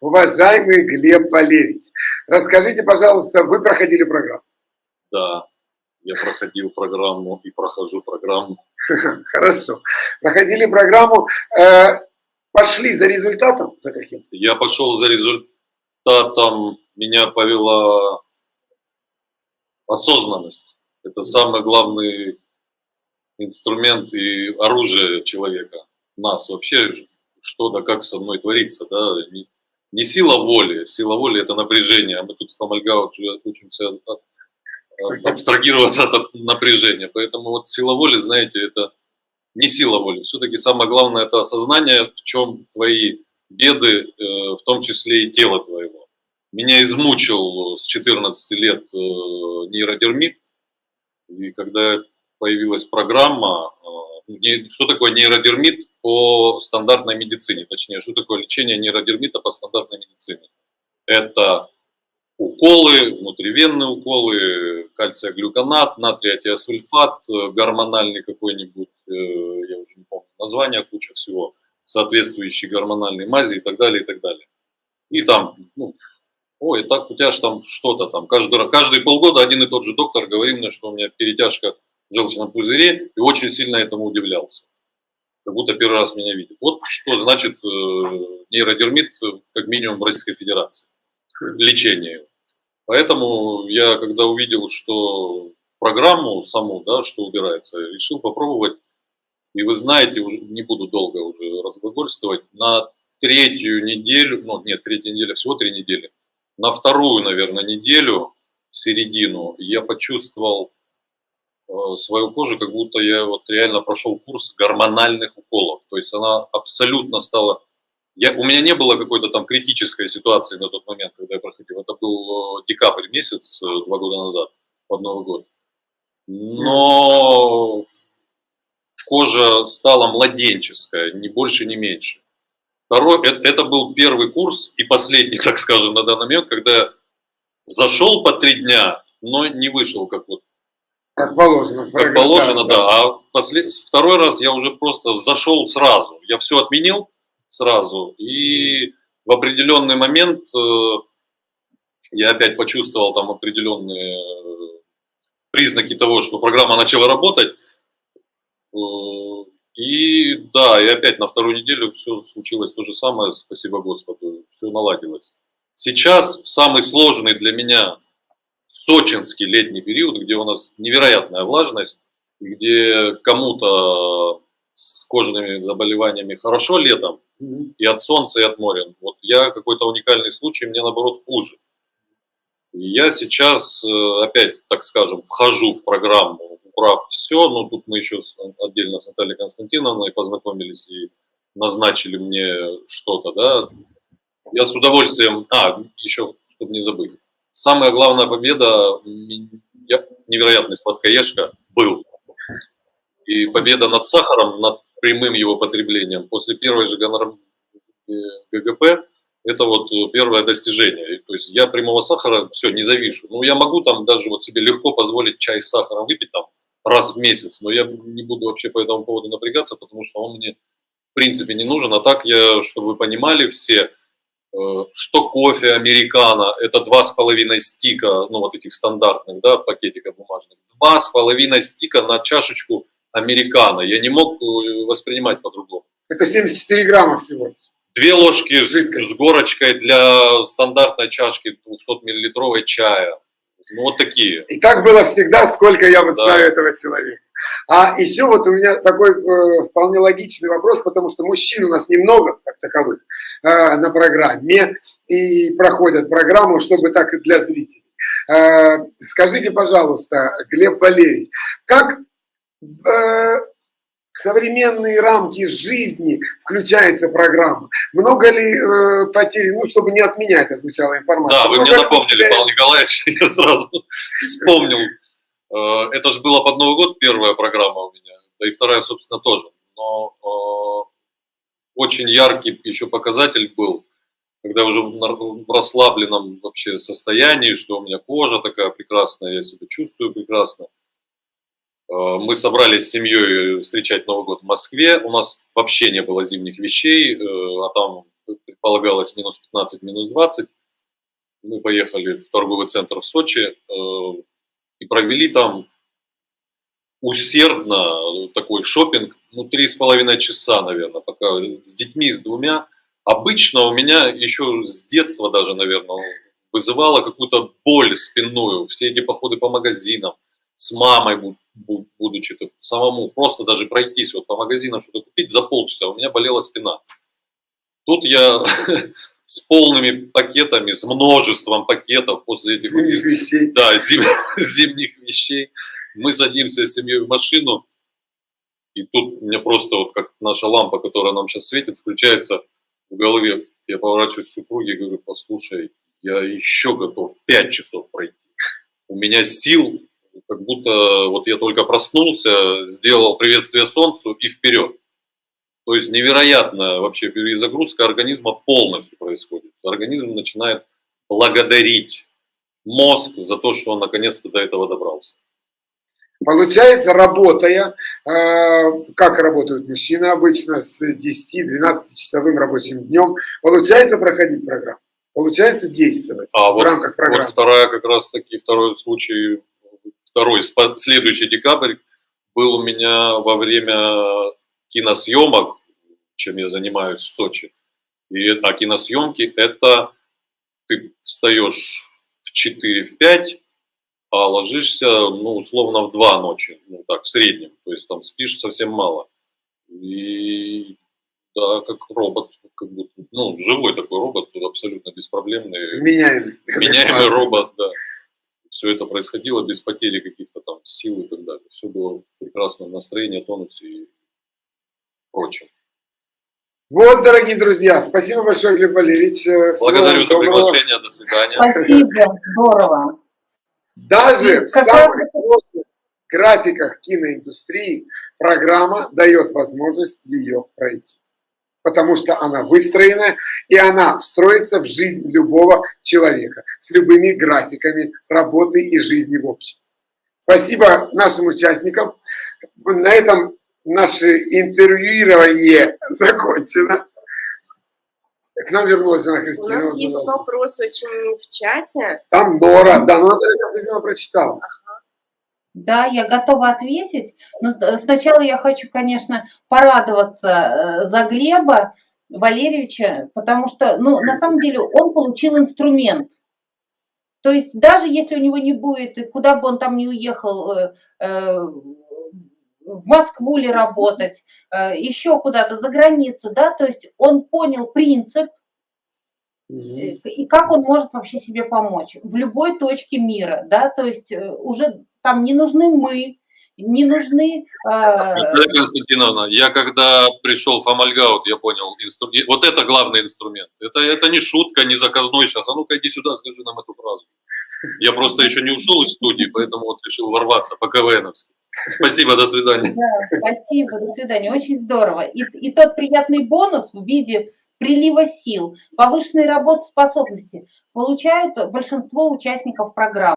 Уважаемый Глеб Валерьевич, расскажите, пожалуйста, вы проходили программу? Да, я проходил программу и прохожу программу. Хорошо. Проходили программу, э, пошли за результатом? За каким? Я пошел за результатом, меня повела осознанность. Это самый главный инструмент и оружие человека, нас вообще, что да как со мной творится, да, не, сила воли, сила воли это напряжение, а мы тут в Амальгао уже учимся абстрагироваться от напряжения, поэтому вот сила воли, знаете, это не сила воли, все-таки самое главное это осознание, в чем твои беды, э, в том числе и тело твоего. Меня измучил с 14 лет э, нейродермит, и когда появилась программа, э, что такое нейродермит по стандартной медицине, точнее, что такое лечение нейродермита по стандартной медицине. Это уколы, внутривенные уколы, кальция-глюконат, натрий-атиосульфат, гормональный какой-нибудь, э, я уже не помню название, куча всего, соответствующие гормональной мази и так далее, и так далее. И там, ну, ой, так у тебя же там что-то там, каждый, каждые полгода один и тот же доктор говорил мне, что у меня перетяжка желчном пузыре, и очень сильно этому удивлялся. Как будто первый раз меня видит. Вот что значит э, нейродермит, как минимум, в Российской Федерации. Лечение. Поэтому я, когда увидел, что программу саму, да, что убирается, решил попробовать. И вы знаете, уже не буду долго уже разглагольствовать, на третью неделю, ну нет, третья неделя, всего три недели, на вторую, наверное, неделю, середину, я почувствовал свою кожу, как будто я вот реально прошел курс гормональных уколов. То есть она абсолютно стала... Я, у меня не было какой-то там критической ситуации на тот момент, когда я проходил. Это был э, декабрь месяц, э, два года назад, под Новый год. Но кожа стала младенческая, ни больше, ни меньше. Второй, это, это был первый курс и последний, так скажем, на данный момент, когда зашел по три дня, но не вышел как вот. Как положено. Как положено, да. да. А послед... второй раз я уже просто зашел сразу. Я все отменил сразу. И в определенный момент э, я опять почувствовал там определенные э, признаки того, что программа начала работать. Э, и да, и опять на вторую неделю все случилось то же самое, спасибо Господу, все наладилось. Сейчас в самый сложный для меня сочинский летний период, где у нас невероятная влажность, где кому-то с кожными заболеваниями хорошо летом, и от солнца, и от моря. Вот я какой-то уникальный случай, мне наоборот хуже. И я сейчас э, опять, так скажем, вхожу в программу прав, все, но тут мы еще отдельно с Натальей Константиновной познакомились и назначили мне что-то, да. Я с удовольствием, а, еще, чтобы не забыть, самая главная победа, я невероятный сладкоежка был, и победа над сахаром, над прямым его потреблением после первой же ГГП, это вот первое достижение. То есть я прямого сахара, все, не завишу. Ну, я могу там даже вот себе легко позволить чай с сахаром выпить там раз в месяц, но я не буду вообще по этому поводу напрягаться, потому что он мне в принципе не нужен. А так я, чтобы вы понимали все, э, что кофе американо, это два с половиной стика, ну вот этих стандартных, да, пакетиков бумажных, два с половиной стика на чашечку американо. Я не мог э, воспринимать по-другому. Это 74 грамма всего. Две ложки с, с горочкой для стандартной чашки 200 миллилитровой чая. Ну, вот такие. И так было всегда, сколько я вот да. знаю этого человека. А еще вот у меня такой э, вполне логичный вопрос, потому что мужчин у нас немного, как таковых, э, на программе, и проходят программу, чтобы так и для зрителей. Э, скажите, пожалуйста, Глеб Валерьевич, как э, современные рамки жизни включается программа. Много ли э, потерь, ну, чтобы не от меня это звучала информация. Да, вы мне напомнили. Павел Николаевич, я сразу вспомнил. Э, это же была под Новый год первая программа у меня, да и вторая, собственно, тоже. Но э, очень яркий еще показатель был, когда уже в расслабленном вообще состоянии, что у меня кожа такая прекрасная, я себя чувствую прекрасно. Э, мы собрались с семьей встречать Новый год в Москве. У нас вообще не было зимних вещей, а там предполагалось минус 15, минус 20. Мы поехали в торговый центр в Сочи провели там усердно такой шопинг, ну, три с половиной часа, наверное, пока с детьми, с двумя. Обычно у меня еще с детства даже, наверное, вызывало какую-то боль спинную. Все эти походы по магазинам, с мамой, будучи самому, просто даже пройтись вот по магазинам, что-то купить за полчаса, у меня болела спина. Тут я с полными пакетами, с множеством пакетов после этих зимних вещей. Да, зим, зимних вещей. Мы садимся с семьей в машину, и тут мне просто вот как наша лампа, которая нам сейчас светит, включается в голове. Я поворачиваюсь к супруге и говорю, послушай, я еще готов 5 часов пройти. У меня сил, как будто вот я только проснулся, сделал приветствие солнцу и вперед. То есть невероятная вообще перезагрузка организма полностью происходит. Организм начинает благодарить мозг за то, что он наконец-то до этого добрался. Получается, работая, э, как работают мужчины обычно, с 10-12 часовым рабочим днем, получается проходить программу, получается действовать а в вот, рамках программы. Вот вторая как раз таки, второй случай, второй, следующий декабрь был у меня во время киносъемок, чем я занимаюсь в Сочи. И, а киносъемки это ты встаешь в 4-5, а ложишься, ну, условно, в 2 ночи, ну, так, в среднем, то есть там спишь совсем мало. И да, как робот, как будто, ну, живой такой робот, абсолютно беспроблемный. Меняемый. Меняемый робот, да. Все это происходило без потери каких-то там сил и так далее. Все было прекрасно, настроение, тонус и прочее. Вот, дорогие друзья, спасибо большое, Глеб Валерьевич. Всего Благодарю за приглашение, до свидания. Спасибо, здорово. Даже в самых сложных графиках киноиндустрии программа дает возможность ее пройти. Потому что она выстроена, и она встроится в жизнь любого человека с любыми графиками работы и жизни в общем. Спасибо нашим участникам. На этом наше интервьюирование закончено. К нам вернулась она Христина. У нас есть вопрос очень в чате. Там Нора, да, но она прочитала. Ага. Да, я готова ответить, но сначала я хочу, конечно, порадоваться э, за Глеба Валерьевича, потому что, ну, на самом деле он получил инструмент. То есть даже если у него не будет, куда бы он там ни уехал, э, э, в Москву ли работать, э, еще куда-то за границу, да, то есть он понял принцип э, и как он может вообще себе помочь в любой точке мира, да, то есть э, уже там не нужны мы, не нужны... Наталья Константиновна, я когда пришел в Амальгаут, я понял, инстру... вот это главный инструмент. Это, это не шутка, не заказной сейчас. А ну-ка иди сюда, скажи нам эту фразу. Я просто еще не ушел из студии, поэтому вот решил ворваться по КВНовски. Спасибо, до свидания. Да, спасибо, до свидания. Очень здорово. И, и тот приятный бонус в виде прилива сил, повышенной работоспособности получают большинство участников программы.